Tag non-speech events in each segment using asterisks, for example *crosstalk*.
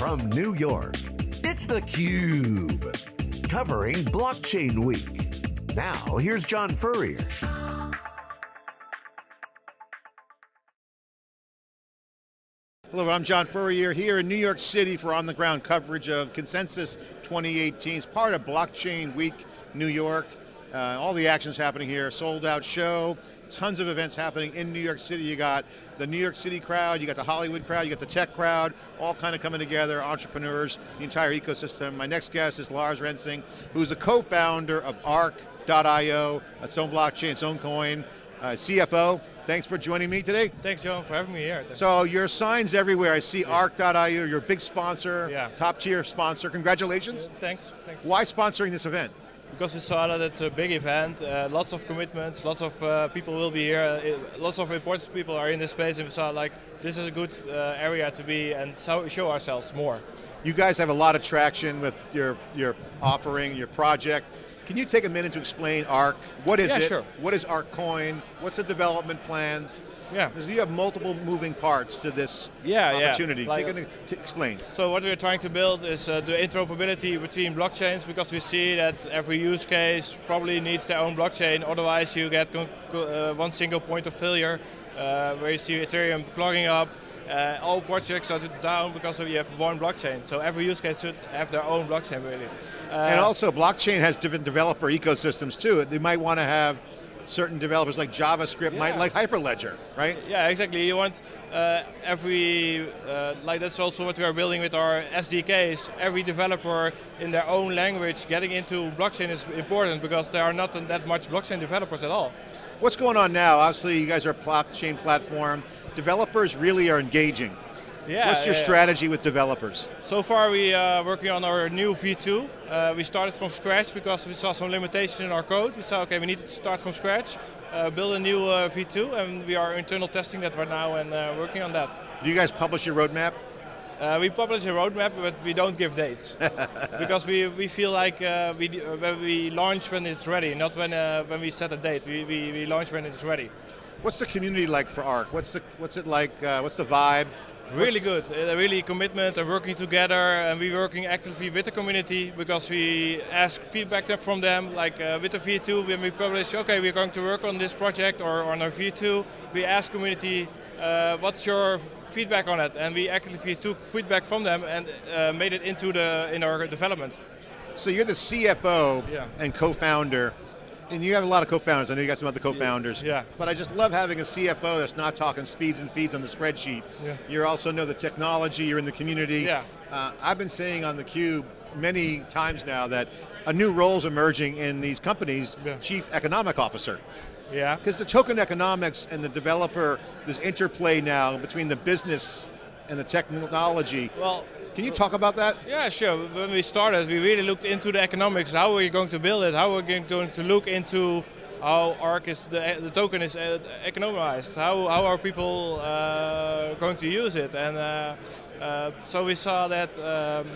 from New York, it's theCUBE. Covering Blockchain Week. Now, here's John Furrier. Hello, I'm John Furrier here in New York City for on-the-ground coverage of Consensus 2018. It's part of Blockchain Week New York. Uh, all the actions happening here, sold out show, tons of events happening in New York City. You got the New York City crowd, you got the Hollywood crowd, you got the tech crowd, all kind of coming together, entrepreneurs, the entire ecosystem. My next guest is Lars Rensing, who's the co-founder of Ark.io, its own blockchain, its own coin, uh, CFO. Thanks for joining me today. Thanks, John, for having me here. So your signs everywhere. I see yeah. Ark.io, you're big sponsor, yeah. top tier sponsor. Congratulations. Yeah, thanks, thanks. Why sponsoring this event? Because we saw that it's a big event, uh, lots of commitments, lots of uh, people will be here, uh, lots of important people are in this space and we saw like, this is a good uh, area to be and so show ourselves more. You guys have a lot of traction with your, your offering, your project. Can you take a minute to explain ARK? What is yeah, it? Sure. What is ARK Coin? What's the development plans? Yeah. Because you have multiple moving parts to this yeah, opportunity. Yeah. Like, take a, to explain. So what we're trying to build is uh, the interoperability between blockchains because we see that every use case probably needs their own blockchain, otherwise you get uh, one single point of failure uh, where you see Ethereum clogging up, uh, all projects are down because you have one blockchain. So every use case should have their own blockchain really. Uh, and also blockchain has different developer ecosystems too. They might want to have certain developers like JavaScript yeah. might like Hyperledger, right? Yeah, exactly. You want uh, every, uh, like that's also what we are building with our SDKs. Every developer in their own language getting into blockchain is important because there are not that much blockchain developers at all. What's going on now? Obviously you guys are a blockchain platform. Developers really are engaging. Yeah, What's your yeah, strategy with developers? So far we are working on our new V2. Uh, we started from scratch because we saw some limitation in our code. We said, okay, we need to start from scratch, uh, build a new uh, V2, and we are internal testing that right now and uh, working on that. Do you guys publish your roadmap? Uh, we publish a roadmap, but we don't give dates *laughs* because we, we feel like uh, we when we launch when it's ready, not when when we set a date. We, we, we launch when it's ready. What's the community like for ARK? What's the what's it like? what's the vibe? Really good, uh, really commitment and working together and we're working actively with the community because we ask feedback from them, like uh, with the V2 when we publish, okay, we're going to work on this project or on our V2, we ask community, uh, what's your feedback on it? And we actively took feedback from them and uh, made it into the in our development. So you're the CFO yeah. and co-founder and you have a lot of co-founders. I know you got some other co-founders. Yeah. But I just love having a CFO that's not talking speeds and feeds on the spreadsheet. Yeah. You also know the technology, you're in the community. Yeah. Uh, I've been saying on theCUBE many times now that a new role is emerging in these companies, yeah. chief economic officer. Yeah. Because the token economics and the developer, this interplay now between the business and the technology. Well, can you talk about that? Yeah, sure. When we started, we really looked into the economics. How are we going to build it? How are we going to look into how ARK is the, the token is uh, economized? How how are people uh, going to use it? And uh, uh, so we saw that. Um,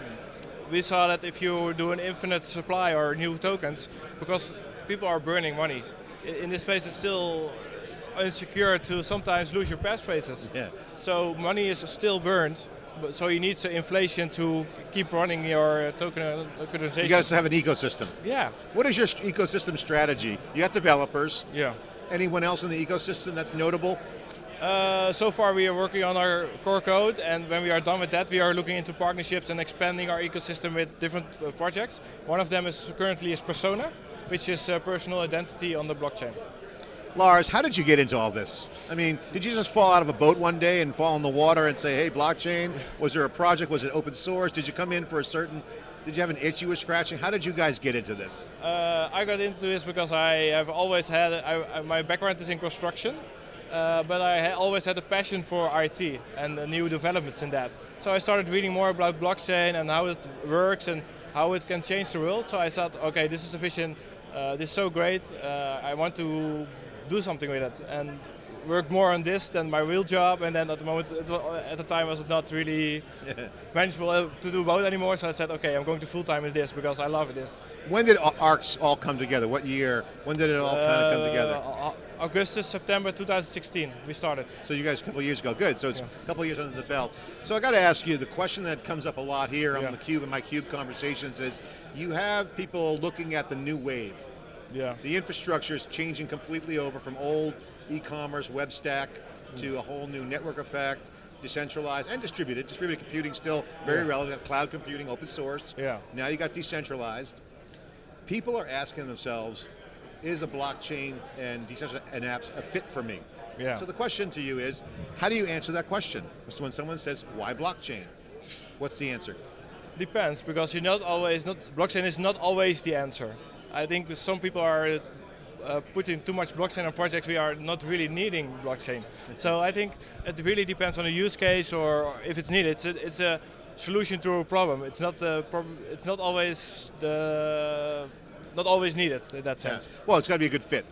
we saw that if you do an infinite supply or new tokens, because people are burning money. In this space, it's still insecure to sometimes lose your passphrases. Yeah. So money is still burned, but so you need some inflation to keep running your token tokenization. You guys have an ecosystem. Yeah. What is your ecosystem strategy? You got developers. Yeah. Anyone else in the ecosystem that's notable? Uh, so far we are working on our core code and when we are done with that we are looking into partnerships and expanding our ecosystem with different uh, projects. One of them is currently is Persona, which is uh, personal identity on the blockchain. Lars, how did you get into all this? I mean, did you just fall out of a boat one day and fall in the water and say, hey, blockchain? Was there a project? Was it open source? Did you come in for a certain, did you have an itch you were scratching? How did you guys get into this? Uh, I got into this because I have always had, I, my background is in construction, uh, but I always had a passion for IT and the new developments in that. So I started reading more about blockchain and how it works and how it can change the world. So I thought, okay, this is a vision, uh, this is so great, uh, I want to do something with it and work more on this than my real job and then at the moment, at the time was not really yeah. *laughs* manageable uh, to do both anymore so I said okay I'm going to full time with this because I love this. When did ARKs all come together? What year? When did it all uh, kind of come together? Augustus, September 2016 we started. So you guys a couple years ago, good. So it's Yeah. a couple years under the belt. So I got to ask you, the question that comes up a lot here on the Cube and my Cube conversations is, you have people looking at the new wave. Yeah. The infrastructure is changing completely over from old e-commerce web stack mm. to a whole new network effect, decentralized and distributed. Distributed computing still very Yeah. relevant. Cloud computing, open source. Yeah. Now you got decentralized. People are asking themselves, is a blockchain and decentralized and apps a fit for me? Yeah. So the question to you is, how do you answer that question? So when someone says, why blockchain? What's the answer? Depends because you're not always not blockchain is not always the answer. I think some people are uh, putting too much blockchain on projects we are not really needing blockchain. So I think it really depends on the use case or if it's needed. It's a, it's a solution to a problem. It's not the problem. It's not always the not always needed in that sense. Yeah. Well, it's got to be a good fit.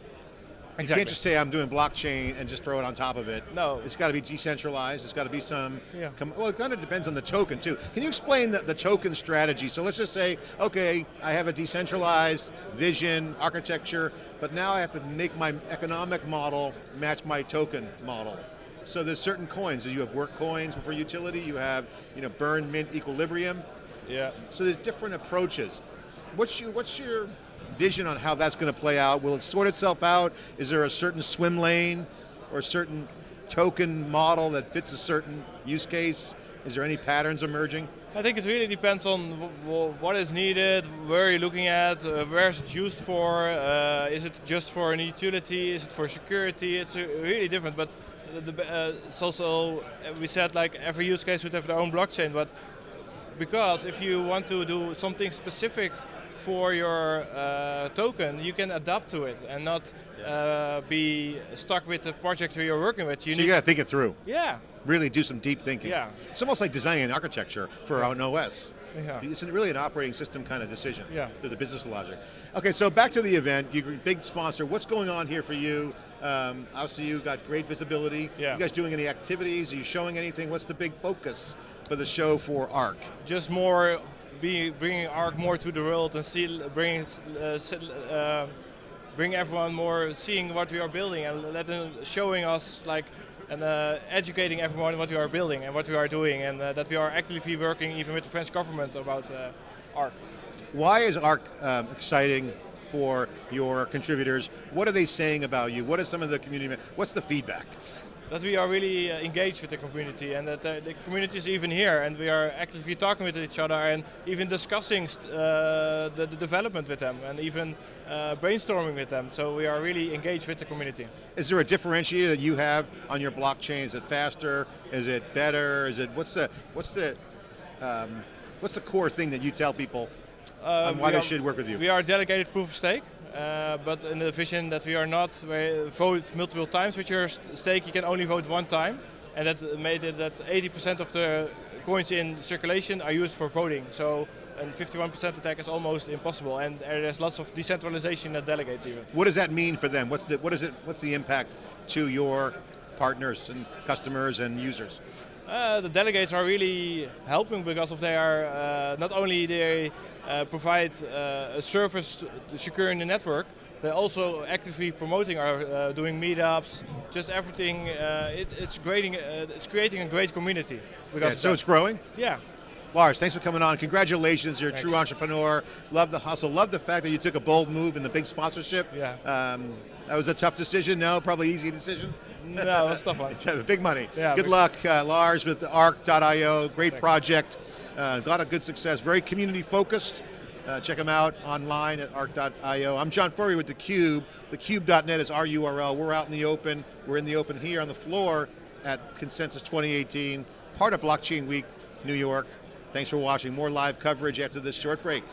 You can't just say I'm doing blockchain and just throw it on top of it. No. It's got to be decentralized. It's got to be some. Yeah. Well, it kind of depends on the token too. Can you explain the, the token strategy? So let's just say, okay, I have a decentralized vision, architecture, but now I have to make my economic model match my token model. So there's certain coins. You have work coins for utility. You have, you know, burn, mint, equilibrium. yeah. So there's different approaches. What's your, what's your vision on how that's going to play out? Will it sort itself out? Is there a certain swim lane or a certain token model that fits a certain use case? Is there any patterns emerging? I think it really depends on what is needed, where you're looking at, uh, where is it used for, uh, is it just for an utility, is it for security, it's uh, really different, but the, uh, it's also, uh, we said like every use case would have their own blockchain, but because if you want to do something specific for your uh, token, you can adapt to it and not uh, be stuck with the project you're working with. You so you got to think it through. yeah, Really do some deep thinking. Yeah. It's almost like designing an architecture for an OS. Yeah. It's really an operating system kind of decision. Yeah. The business logic. Okay, so back to the event. You're a big sponsor. What's going on here for you? Um, obviously, you got great visibility. Yeah. You guys doing any activities? Are you showing anything? What's the big focus for the show for ARK? just more be bringing ARK more to the world and see bring uh, uh, bring everyone more seeing what we are building and let them showing us like and uh, educating everyone what we are building and what we are doing and uh, that we are actively working even with the French government about uh, ARK. Why is ARK um, exciting for your contributors? What are they saying about you? What are some of the community? What's the feedback? That we are really uh, engaged with the community and that uh, the community is even here and we are actively talking with each other and even discussing uh, the, the development with them and even uh, brainstorming with them. So we are really engaged with the community. Is there a differentiator that you have on your blockchain? Is it faster? Is it better? Is it what's the what's the um, what's the core thing that you tell people on why they are- should work with you? We are delegated proof of stake, uh, but in the vision that we are not we vote multiple times with your stake, you can only vote one time, and that made it that 80% of the coins in circulation are used for voting. So, and 51% attack is almost impossible, and there's lots of decentralization that delegates even. What does that mean for them? What's the what is it? What's the impact to your partners and customers and users? Uh, the delegates are really helping because of they are uh, not only they uh, provide uh, a service to- securing the network, they're also actively promoting our uh, doing meetups, just everything. Uh, it, it's creating uh, it's creating a great community. Because Yeah, so it's growing. yeah. Lars, thanks for coming on. Congratulations, you're a true entrepreneur. Love the hustle. Love the fact that you took a bold move in the big sponsorship. Yeah. Um, that was a tough decision. No, probably easy decision. No, tough one. It's uh, big money. Yeah, good big- luck, uh, Lars, with ARK.io. Great Thanks. project. Uh, a lot of good success. Very community focused. Uh, check them out online at ARK.io. I'm John Furrier with theCUBE. Thecube.net is our URL. We're out in the open. We're in the open here on the floor at Consensus 2018, part of Blockchain Week, New York. Thanks for watching. More live coverage after this short break.